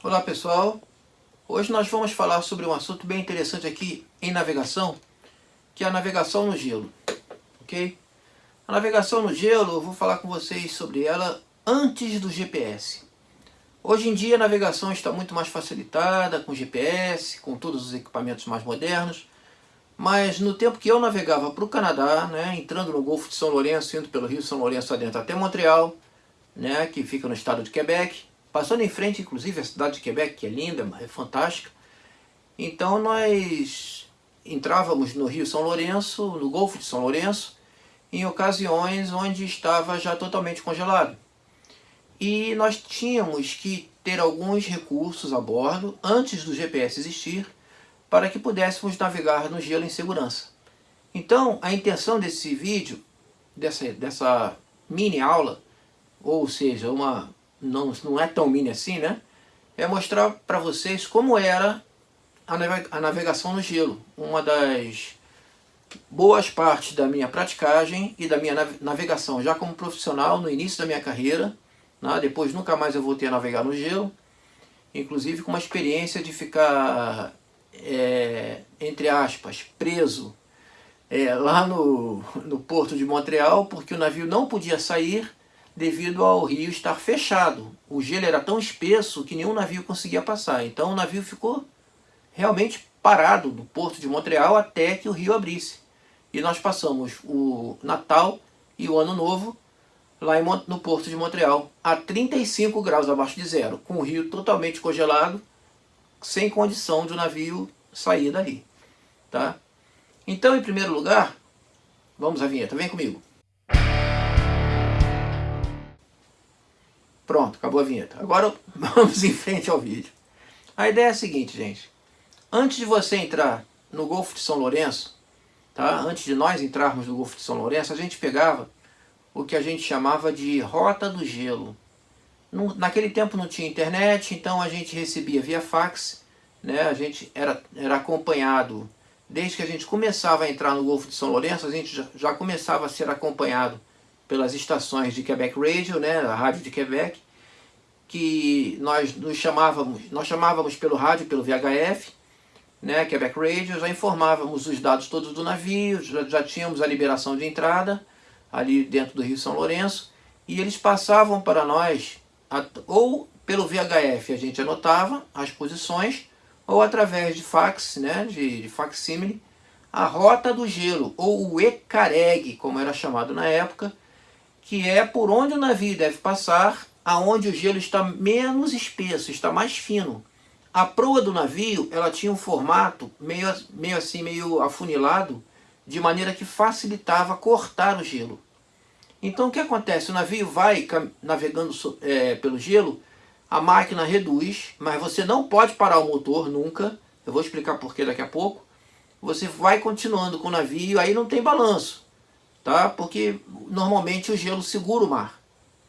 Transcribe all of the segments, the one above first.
Olá pessoal, hoje nós vamos falar sobre um assunto bem interessante aqui em navegação, que é a navegação no gelo, ok? A navegação no gelo, eu vou falar com vocês sobre ela antes do GPS. Hoje em dia a navegação está muito mais facilitada, com GPS, com todos os equipamentos mais modernos, mas no tempo que eu navegava para o Canadá, né, entrando no Golfo de São Lourenço, indo pelo Rio São Lourenço adentro até Montreal, né, que fica no estado de Quebec, Passando em frente, inclusive, a cidade de Quebec, que é linda, é fantástica. Então nós entrávamos no Rio São Lourenço, no Golfo de São Lourenço, em ocasiões onde estava já totalmente congelado. E nós tínhamos que ter alguns recursos a bordo, antes do GPS existir, para que pudéssemos navegar no gelo em segurança. Então, a intenção desse vídeo, dessa, dessa mini aula, ou seja, uma não, não é tão mini assim, né? É mostrar para vocês como era a navegação no gelo. Uma das boas partes da minha praticagem e da minha navegação já como profissional no início da minha carreira. Né? Depois nunca mais eu voltei a navegar no gelo. Inclusive com uma experiência de ficar, é, entre aspas, preso é, lá no, no porto de Montreal, porque o navio não podia sair devido ao rio estar fechado. O gelo era tão espesso que nenhum navio conseguia passar. Então o navio ficou realmente parado no porto de Montreal até que o rio abrisse. E nós passamos o Natal e o Ano Novo lá no porto de Montreal, a 35 graus abaixo de zero, com o rio totalmente congelado, sem condição de o navio sair dali. Tá? Então, em primeiro lugar, vamos à vinheta, vem comigo. Pronto, acabou a vinheta. Agora vamos em frente ao vídeo. A ideia é a seguinte, gente. Antes de você entrar no Golfo de São Lourenço, tá? antes de nós entrarmos no Golfo de São Lourenço, a gente pegava o que a gente chamava de Rota do Gelo. naquele tempo não tinha internet, então a gente recebia via fax, né? a gente era, era acompanhado, desde que a gente começava a entrar no Golfo de São Lourenço, a gente já, já começava a ser acompanhado pelas estações de Quebec Radio, né, a rádio de Quebec, que nós nos chamávamos, nós chamávamos pelo rádio, pelo VHF, né, Quebec Radio, já informávamos os dados todos do navio, já, já tínhamos a liberação de entrada ali dentro do Rio São Lourenço, e eles passavam para nós, ou pelo VHF a gente anotava as posições, ou através de fax, né, de, de facsímile, a rota do gelo, ou o ECAREG, como era chamado na época, que é por onde o navio deve passar, aonde o gelo está menos espesso, está mais fino. A proa do navio, ela tinha um formato meio, meio assim, meio afunilado, de maneira que facilitava cortar o gelo. Então o que acontece? O navio vai navegando é, pelo gelo, a máquina reduz, mas você não pode parar o motor nunca. Eu vou explicar porquê daqui a pouco. Você vai continuando com o navio, aí não tem balanço tá? Porque normalmente o gelo segura o mar,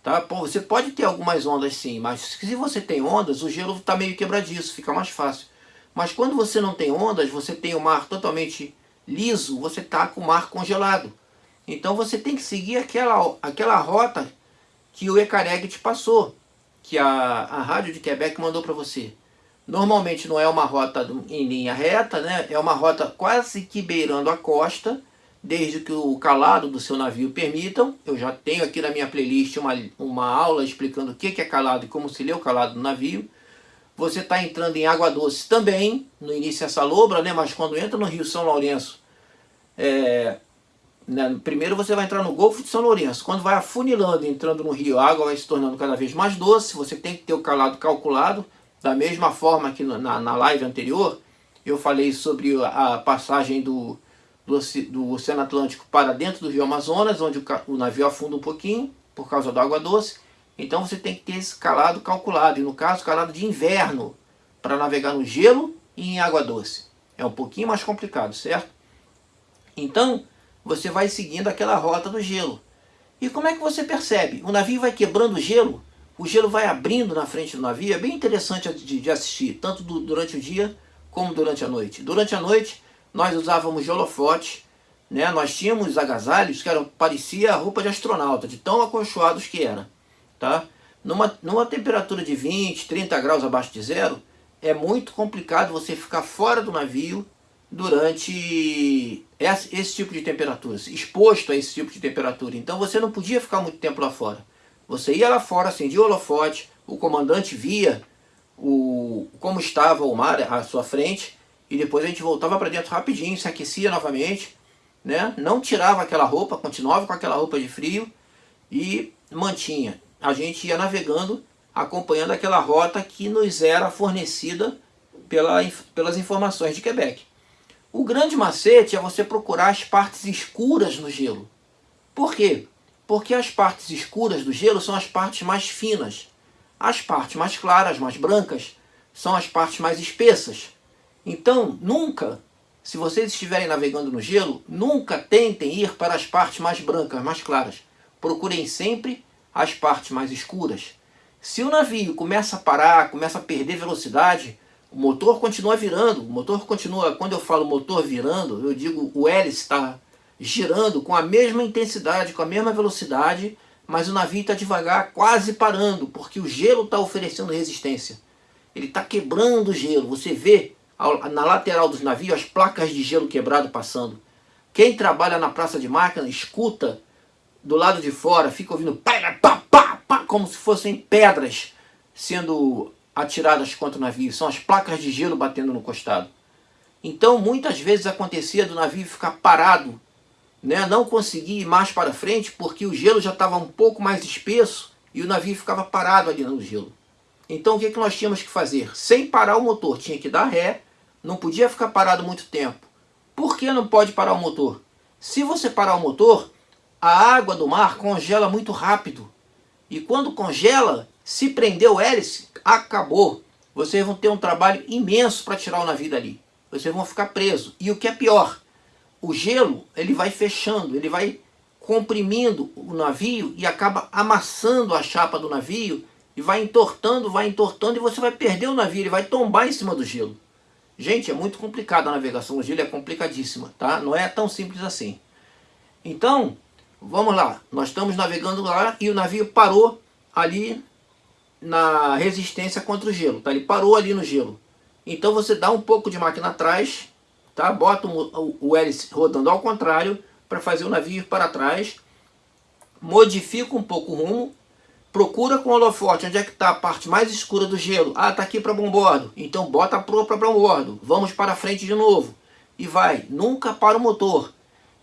tá? Você pode ter algumas ondas sim, mas se você tem ondas, o gelo está meio quebradiço, fica mais fácil. Mas quando você não tem ondas, você tem o mar totalmente liso, você está com o mar congelado. Então você tem que seguir aquela, aquela rota que o Ecareg te passou, que a, a rádio de Quebec mandou para você. Normalmente não é uma rota em linha reta, né? é uma rota quase que beirando a costa, desde que o calado do seu navio permitam. Eu já tenho aqui na minha playlist uma, uma aula explicando o que é calado e como se lê o calado do navio. Você está entrando em água doce também, no início é salobra, né? mas quando entra no Rio São Lourenço, é, né? primeiro você vai entrar no Golfo de São Lourenço. Quando vai afunilando, entrando no rio, a água vai se tornando cada vez mais doce, você tem que ter o calado calculado, da mesma forma que na, na live anterior, eu falei sobre a passagem do, do, Oceano Atlântico para dentro do Rio Amazonas, onde o, o navio afunda um pouquinho por causa da água doce. Então você tem que ter esse calado calculado, e no caso calado de inverno, para navegar no gelo e em água doce. É um pouquinho mais complicado, certo? Então, você vai seguindo aquela rota do gelo. E como é que você percebe? O navio vai quebrando o gelo, o gelo vai abrindo na frente do navio, é bem interessante de, de assistir, tanto do, durante o dia como durante a noite. Durante a noite, nós usávamos holofote, né? nós tínhamos agasalhos que eram, parecia roupa de astronauta, de tão acolchoados que era. Tá? Numa, numa temperatura de 20, 30 graus abaixo de zero, é muito complicado você ficar fora do navio durante esse, esse tipo de temperatura, exposto a esse tipo de temperatura. Então você não podia ficar muito tempo lá fora. Você ia lá fora, acendia o holofote, o comandante via o, como estava o mar à sua frente, e depois a gente voltava para dentro rapidinho, se aquecia novamente, né? não tirava aquela roupa, continuava com aquela roupa de frio e mantinha. A gente ia navegando, acompanhando aquela rota que nos era fornecida pela, pelas informações de Quebec. O grande macete é você procurar as partes escuras no gelo. Por quê? Porque as partes escuras do gelo são as partes mais finas. As partes mais claras, mais brancas, são as partes mais espessas. Então, nunca, se vocês estiverem navegando no gelo, nunca tentem ir para as partes mais brancas, mais claras. Procurem sempre as partes mais escuras. Se o navio começa a parar, começa a perder velocidade, o motor continua virando. O motor continua, quando eu falo motor virando, eu digo o hélice está girando com a mesma intensidade, com a mesma velocidade, mas o navio está devagar, quase parando, porque o gelo está oferecendo resistência. Ele está quebrando o gelo. Você vê na lateral dos navios as placas de gelo quebrado passando. Quem trabalha na praça de máquina escuta do lado de fora, fica ouvindo pá, pá, pá, pá, como se fossem pedras sendo atiradas contra o navio. São as placas de gelo batendo no costado. Então muitas vezes acontecia do navio ficar parado, né? não conseguir ir mais para frente porque o gelo já estava um pouco mais espesso e o navio ficava parado ali no gelo. Então o que, que nós tínhamos que fazer? Sem parar o motor, tinha que dar ré, não podia ficar parado muito tempo. Por que não pode parar o motor? Se você parar o motor, a água do mar congela muito rápido. E quando congela, se prender o hélice, acabou. Vocês vão ter um trabalho imenso para tirar o navio dali. Vocês vão ficar presos. E o que é pior, o gelo ele vai fechando, ele vai comprimindo o navio e acaba amassando a chapa do navio e vai entortando, vai entortando e você vai perder o navio, ele vai tombar em cima do gelo. Gente, é muito complicado a navegação gelo, é complicadíssima, tá? Não é tão simples assim. Então, vamos lá. Nós estamos navegando lá e o navio parou ali na resistência contra o gelo, tá? Ele parou ali no gelo. Então você dá um pouco de máquina atrás, tá? Bota o, o hélice rodando ao contrário para fazer o navio ir para trás. Modifica um pouco o rumo Procura com o holofote onde é que está a parte mais escura do gelo. Ah, está aqui para bombordo. Então bota a proa para bombordo. Vamos para frente de novo. E vai. Nunca para o motor.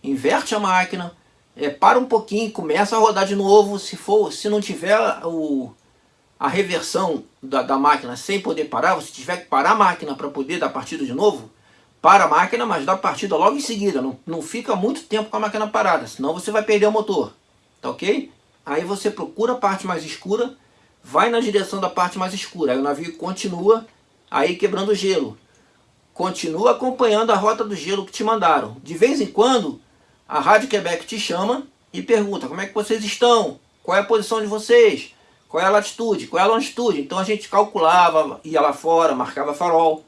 Inverte a máquina. É, para um pouquinho, começa a rodar de novo. Se, for, se não tiver o, a reversão da, da máquina sem poder parar, você tiver que parar a máquina para poder dar partida de novo, para a máquina, mas dá partida logo em seguida. Não, não fica muito tempo com a máquina parada, senão você vai perder o motor. Tá ok? Aí você procura a parte mais escura, vai na direção da parte mais escura. Aí o navio continua aí quebrando o gelo. Continua acompanhando a rota do gelo que te mandaram. De vez em quando, a Rádio Quebec te chama e pergunta como é que vocês estão, qual é a posição de vocês, qual é a latitude, qual é a longitude. Então a gente calculava, ia lá fora, marcava farol.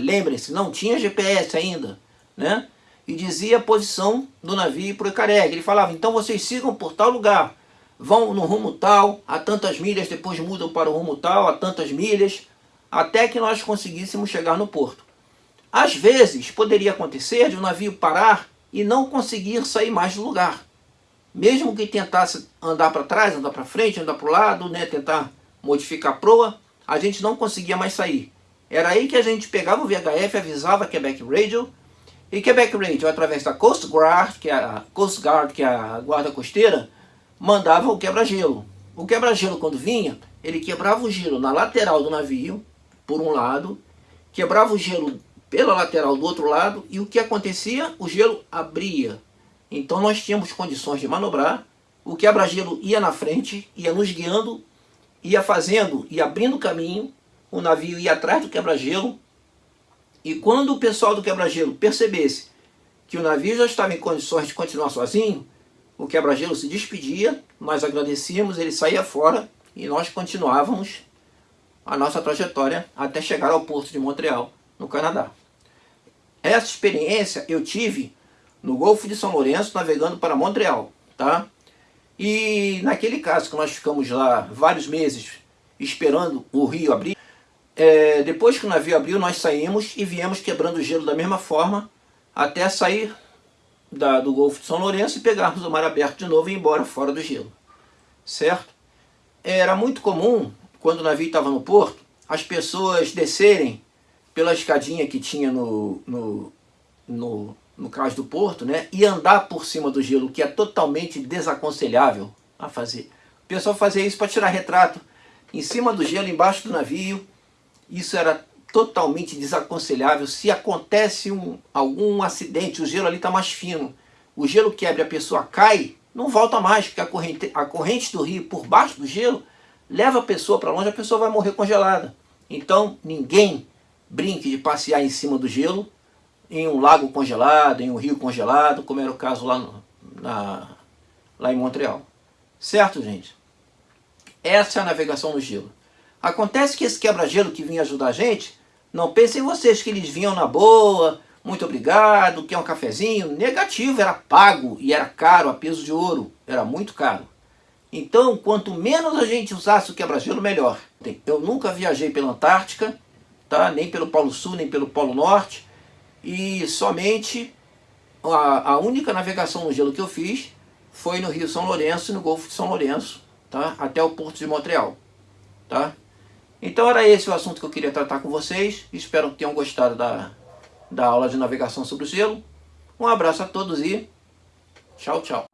Lembrem-se, não tinha GPS ainda, né? E dizia a posição do navio para o Icareg. Ele falava, então vocês sigam por tal lugar vão no rumo tal, a tantas milhas, depois mudam para o rumo tal, a tantas milhas, até que nós conseguíssemos chegar no porto. Às vezes, poderia acontecer de um navio parar e não conseguir sair mais do lugar. Mesmo que tentasse andar para trás, andar para frente, andar para o lado, né, tentar modificar a proa, a gente não conseguia mais sair. Era aí que a gente pegava o VHF, avisava Quebec Radio, e Quebec Radio, através da Coast Guard, que é a Coast Guard, que é a guarda costeira, mandava o quebra-gelo. O quebra-gelo quando vinha, ele quebrava o gelo na lateral do navio, por um lado, quebrava o gelo pela lateral do outro lado, e o que acontecia? O gelo abria. Então nós tínhamos condições de manobrar, o quebra-gelo ia na frente, ia nos guiando, ia fazendo, ia abrindo caminho, o navio ia atrás do quebra-gelo, e quando o pessoal do quebra-gelo percebesse que o navio já estava em condições de continuar sozinho, o quebra-gelo se despedia, nós agradecíamos, ele saía fora e nós continuávamos a nossa trajetória até chegar ao porto de Montreal, no Canadá. Essa experiência eu tive no Golfo de São Lourenço, navegando para Montreal, tá? E naquele caso que nós ficamos lá vários meses esperando o rio abrir, é, depois que o navio abriu, nós saímos e viemos quebrando o gelo da mesma forma até sair da, do Golfo de São Lourenço e pegarmos o mar aberto de novo e ir embora fora do gelo. Certo? Era muito comum, quando o navio estava no porto, as pessoas descerem pela escadinha que tinha no, no, no, no cais do porto, né? E andar por cima do gelo, que é totalmente desaconselhável a fazer. O pessoal fazia isso para tirar retrato em cima do gelo, embaixo do navio. Isso era totalmente desaconselhável. Se acontece um, algum acidente, o gelo ali está mais fino, o gelo quebra e a pessoa cai, não volta mais, porque a corrente, a corrente do rio por baixo do gelo leva a pessoa para longe, a pessoa vai morrer congelada. Então ninguém brinque de passear em cima do gelo, em um lago congelado, em um rio congelado, como era o caso lá, no, na, lá em Montreal. Certo, gente? Essa é a navegação no gelo. Acontece que esse quebra-gelo que vinha ajudar a gente não pensem vocês que eles vinham na boa, muito obrigado, quer um cafezinho. Negativo, era pago e era caro, a peso de ouro, era muito caro. Então, quanto menos a gente usasse o quebra-gelo, melhor. Eu nunca viajei pela Antártica, tá? nem pelo Polo Sul, nem pelo Polo Norte, e somente a, a única navegação no gelo que eu fiz foi no Rio São Lourenço e no Golfo de São Lourenço, tá? até o Porto de Montreal. Tá? Então era esse o assunto que eu queria tratar com vocês. Espero que tenham gostado da, da aula de navegação sobre o gelo. Um abraço a todos e tchau, tchau.